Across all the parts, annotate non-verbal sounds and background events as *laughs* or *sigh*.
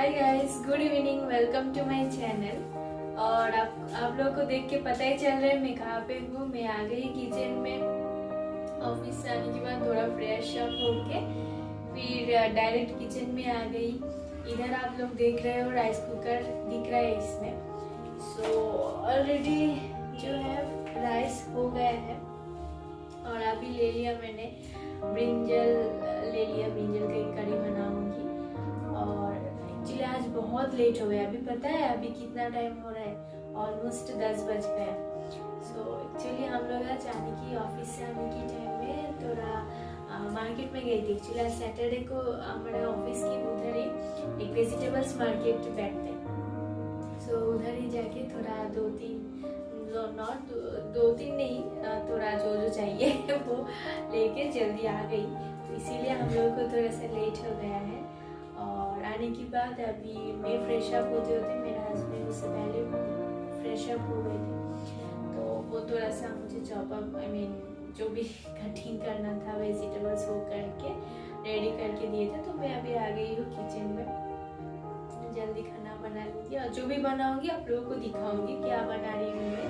Hi guys good evening welcome to my channel और आप आप लोगों को देख के पता ही चल रहा है, मैं कहाँ पे हूँ? मैं आ गई किचन में। ऑफ़िस से आने के बाद थोड़ा फ्रेश अप होके फिर डायरेक्ट किचन में आ गई। इधर आप लोग देख रहे हो राइस कुकर दिख रहा है इसमें। सो ऑलरेडी जो है राइस हो गया है। और अभी ले लिया मैंने ब्रिंजल ले लिया ब्रिंजल की करी बनाऊँगी। एक्चुअली आज बहुत लेट हो गया अभी पता है अभी कितना टाइम हो रहा है? ऑलमोस्ट दस बज गया सो एक्चुअली हम लोग आज आने की ऑफ़िस से आने की टाइम में थोड़ा मार्केट में गई थी। एक्चुअली आज सैटरडे को हमारे ऑफ़िस की उधर ही एक वेजिटेबल्स मार्केट बैठते सो so, उधर ही जाके थोड़ा दो तीन नॉट दो, तीन नहीं थोड़ा जो जो चाहिए *laughs* वो लेके जल्दी आ गई। तो इसीलिए हम लोगों को थोड़ा सा लेट हो गया है। आने के बाद अभी मैं फ्रेश अप होते होते मेरा हस्बैंड उससे पहले फ्रेश अप हो गए थे। तो वो थोड़ा सा मुझे चॉप अप आई मीन जो भी *laughs* कटिंग करना था वेजिटेबल्स वो करके रेडी करके दिए थे। तो मैं अभी आ गई हूँ किचन में। जल्दी खाना बना लूँगी और जो भी बनाऊँगी आप लोगों को दिखाऊँगी क्या बना रही हूँ मैं।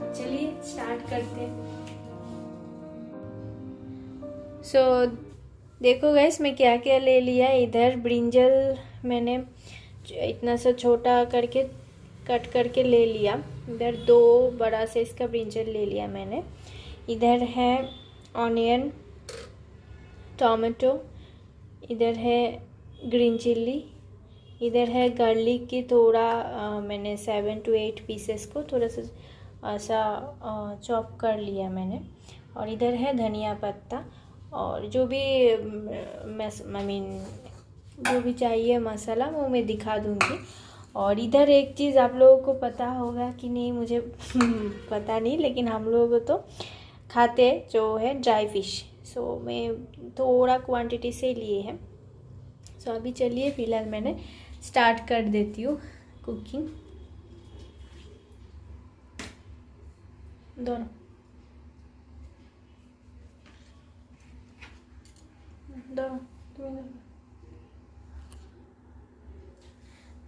तो चलिए स्टार्ट करते हैं। सो so, देखो गैस मैं क्या क्या ले लिया इधर। ब्रिंजल मैंने इतना सा छोटा करके कट करके ले लिया। इधर दो बड़ा से इसका ब्रिंजल ले लिया मैंने। इधर है ऑनियन टोमेटो इधर है ग्रीन चिल्ली इधर है गार्लिक की थोड़ा आ, मैंने सेवन टू एट पीसेस को थोड़ा सा ऐसा चॉप कर लिया मैंने। और इधर है धनिया पत्ता। और जो भी आई मीन जो भी चाहिए मसाला, वो मैं दिखा दूँगी। और इधर एक चीज़ आप लोगों को पता होगा कि नहीं, मुझे *laughs* पता नहीं, लेकिन हम लोग तो खाते जो है ड्राई फ़िश सो मैं थोड़ा क्वांटिटी से लिए हैं। सो अभी चलिए, फ़िलहाल मैंने स्टार्ट कर देती हूँ कुकिंग दोनों।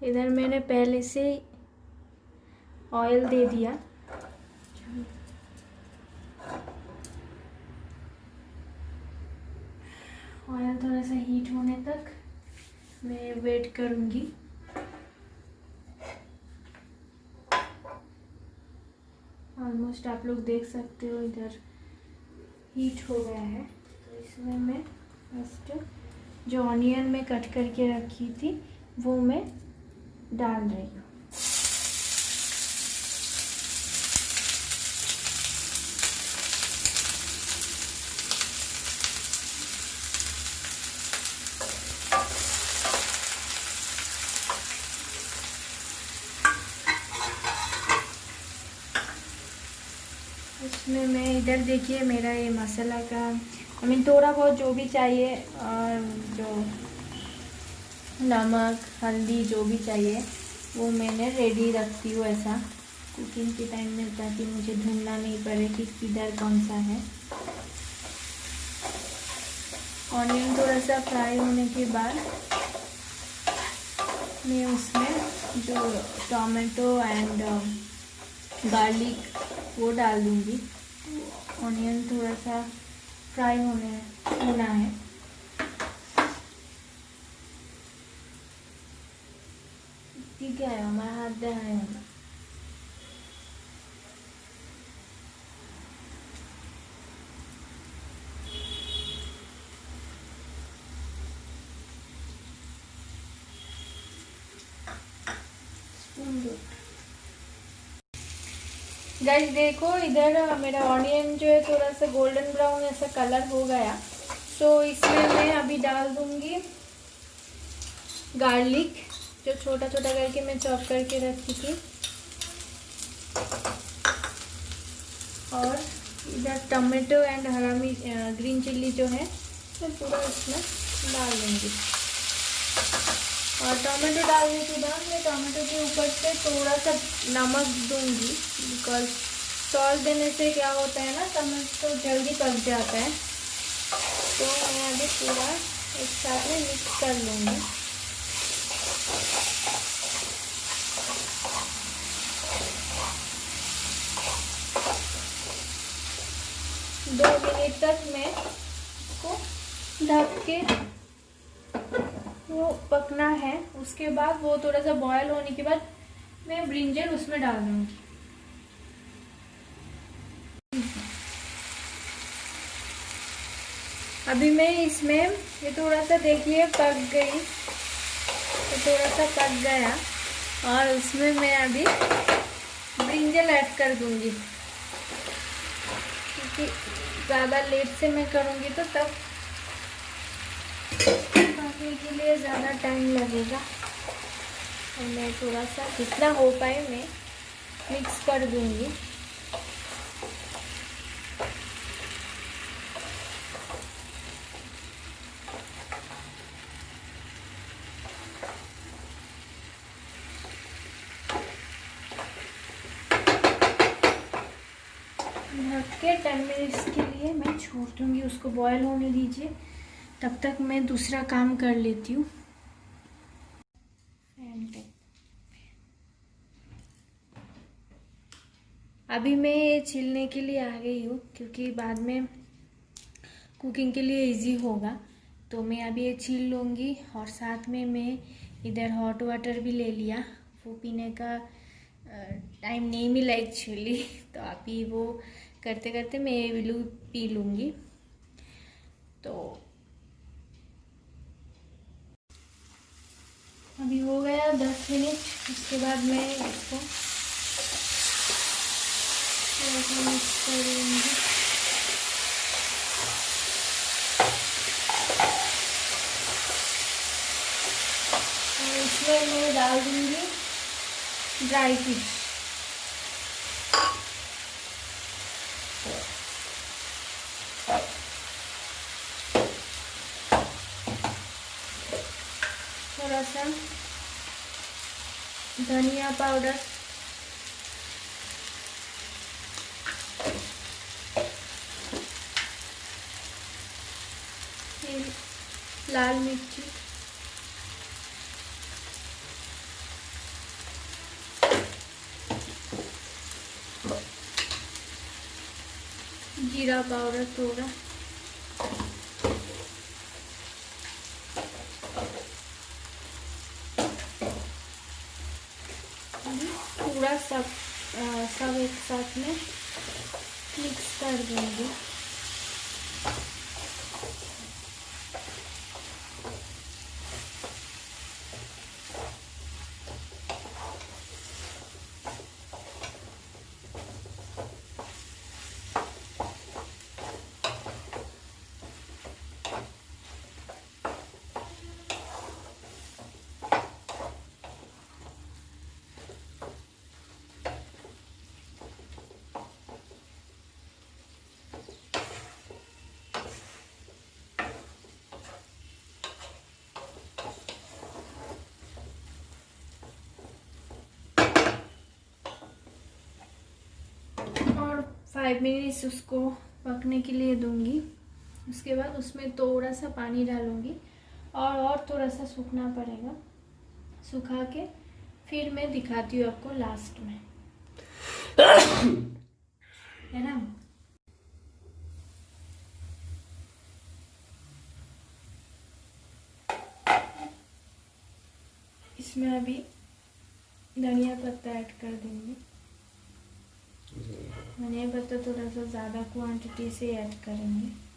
इधर मैंने पहले से ऑयल दे दिया। ऑयल थोड़ा सा हीट होने तक मैं वेट करूँगी। ऑलमोस्ट आप लोग देख सकते हो इधर हीट हो गया है। तो इसमें मैं फ़र्स्ट जो ऑनियन में कट करके रखी थी, वो मैं डाल रही हूँ। इसमें मैं इधर देखिए, मेरा ये मसाला का आई मीन थोड़ा बहुत जो भी चाहिए, और जो नमक, हल्दी, जो भी चाहिए, वो मैंने रेडी रखती हूँ ऐसा। कुकिंग के टाइम में ताकि मुझे ढूंढना नहीं पड़े कि किधर कौन सा है। ऑनियन थोड़ा सा फ्राई होने के बाद मैं उसमें जो टोमेटो एंड गार्लिक वो डाल दूँगी। ऑनियन थोड़ा सा फ्राई होने होना है ठीक है हमारा हाथ दे रहे हैं स्पून दो गाइस देखो, इधर मेरा ऑनियन जो है थोड़ा सा गोल्डन ब्राउन ऐसा कलर हो गया। तो इसमें मैं अभी डाल दूँगी गार्लिक जो छोटा छोटा करके मैं चॉप करके रखी थी। और इधर टमाटो एंड हरा मिर्च ग्रीन चिल्ली जो है, मैं पूरा इसमें डाल दूँगी। और टमाटो डालने के बाद मैं टमाटो के ऊपर से थोड़ा सा नमक दूँगी बिकॉज़ सॉल्ट देने से क्या होता है ना टमाटो तो जल्दी पक जाता है। तो मैं अभी पूरा एक साथ में मिक्स कर लूँगी। दो मिनट तक मैं इसको ढक के उसके बाद वो थोड़ा सा बॉयल होने के बाद मैं ब्रिंजल उसमें डाल दूँगी। अभी मैं इसमें ये थोड़ा सा देखिए पक गई। तो थोड़ा सा पक गया और उसमें मैं अभी ब्रिंजल ऐड कर दूँगी। क्योंकि ज़्यादा लेट से मैं करूँगी तो तब पकने के लिए ज़्यादा टाइम लगेगा। और मैं थोड़ा सा जितना हो पाए मैं मिक्स कर दूँगी। के टेन मिनट्स के लिए मैं छोड़ दूँगी, उसको बॉयल होने दीजिए। तब तक मैं दूसरा काम कर लेती हूँ। अभी मैं ये छिलने के लिए आ गई हूँ, क्योंकि बाद में कुकिंग के लिए इजी होगा। तो मैं अभी ये छील लूँगी और साथ में मैं इधर हॉट वाटर भी ले लिया। वो पीने का टाइम नहीं मिला एक्चुअली *laughs* तो अभी वो करते करते मैं ये विलू पी लूँगी। तो अभी हो गया दस मिनट, उसके बाद मैं इसको इसमें मैं डाल दूँगी ड्राई फ़िश थोड़ा सा धनिया पाउडर। लाल मिर्ची। जीरा पाउडर थोड़ा पूरा सब आ, सब एक साथ में मिक्स कर देंगे फाइव मिनट्स उसको पकने के लिए दूँगी। उसके बाद उसमें थोड़ा सा पानी डालूँगी और और थोड़ा सा सूखना पड़ेगा। सुखा के फिर मैं दिखाती हूँ आपको लास्ट में। *coughs* है ना? इसमें अभी धनिया पत्ता ऐड कर देंगे। धनिया बता थोड़ा सा ज़्यादा क्वांटिटी से ऐड करेंगे।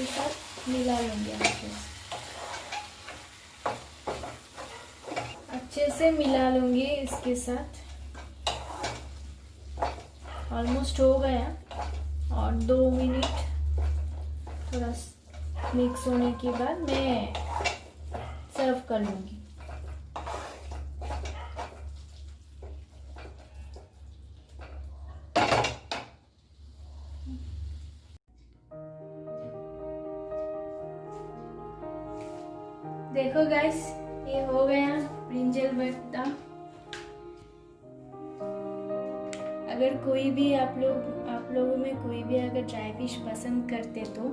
इसके साथ मिला लेंगे अच्छे से अच्छे से मिला लूँगी इसके साथ। ऑलमोस्ट हो गया। और दो मिनट थोड़ा मिक्स होने के बाद मैं सर्व कर लूँगी। देखो गाइस ये हो गया ब्रिंजल भरता अगर कोई भी आप लोग, आप लोगों में कोई भी अगर ड्राई फ़िश पसंद करते तो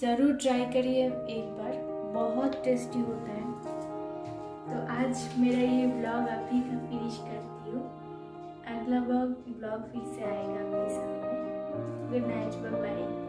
ज़रूर ट्राई करिए एक बार, बहुत टेस्टी होता है. तो आज मेरा ये ब्लॉग अभी का फिनिश करती हूँ. अगला ब्लॉग ब्लॉग फिर से आएगा आपके सामने. Good night bye